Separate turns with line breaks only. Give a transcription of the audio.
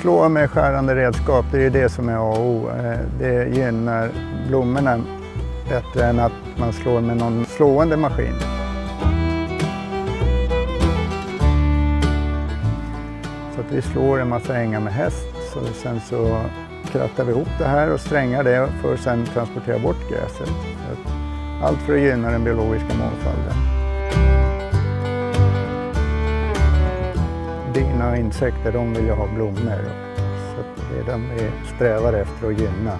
slå med skärande redskap, det är ju det som är A och O. Eh, det gynnar blommorna bättre än att man slår med någon slående maskin. Så att vi slår en massa ängar med häst, så sen så krattar vi ihop det här och strängar det för att sen transportera bort gräset. Allt för att gynna den biologiska mångfalden. Bina och insekter de vill ju ha blommor. Så det är de vi strävar efter att gynna.